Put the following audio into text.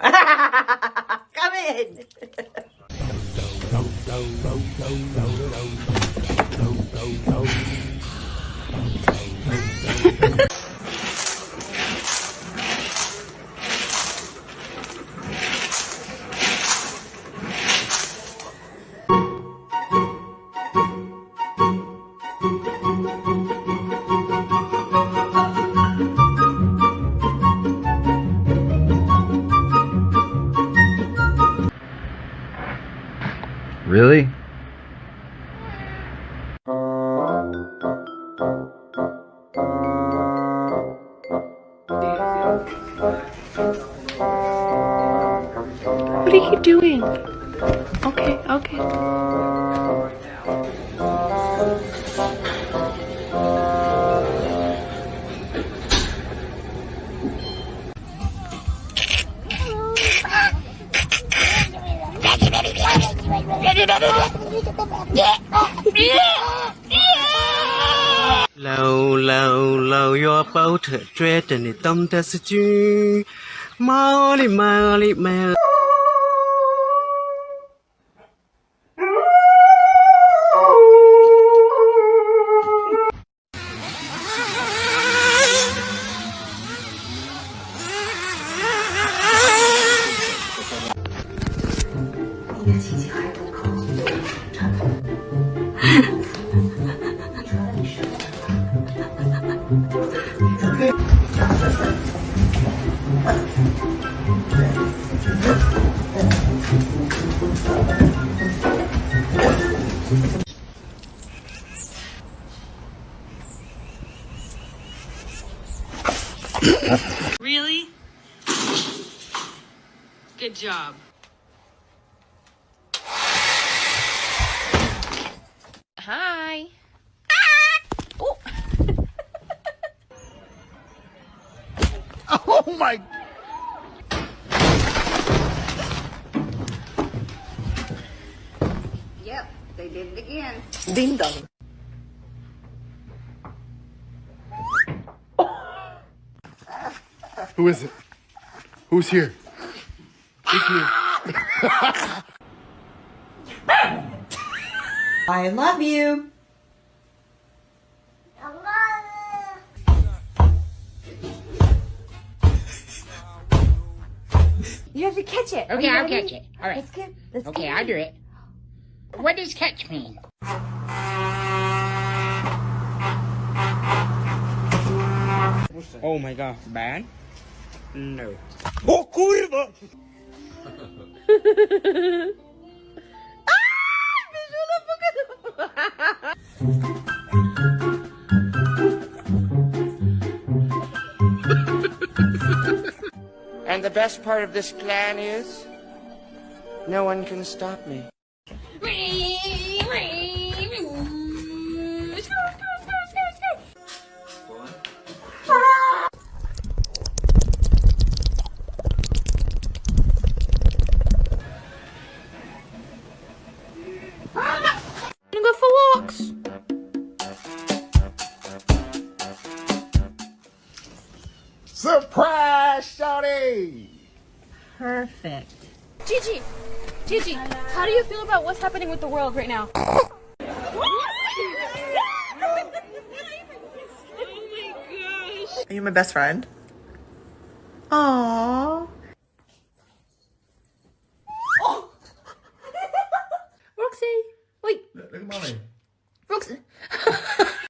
Come in. Really? What are you doing? Okay, okay. 老老老哟，抱着追着你动的是猪，毛哩毛哩毛。请起来。Really? Good job. Oh my Yep, they did it again. Ding dong. Who is it? Who's here? Who's here? I love you. You have to catch it. Okay, I'll ready? catch it. All right. Let's get. Let's Okay, get I'll do it. What does catch mean? oh my god bad no ah, And the best part of this plan is no one can stop me. Surprise, Shawty! Perfect. Gigi, Gigi, how do you feel about what's happening with the world right now? Oh my gosh. Are you my best friend? Aww. Oh. Roxy, wait, Look at mommy. Roxy.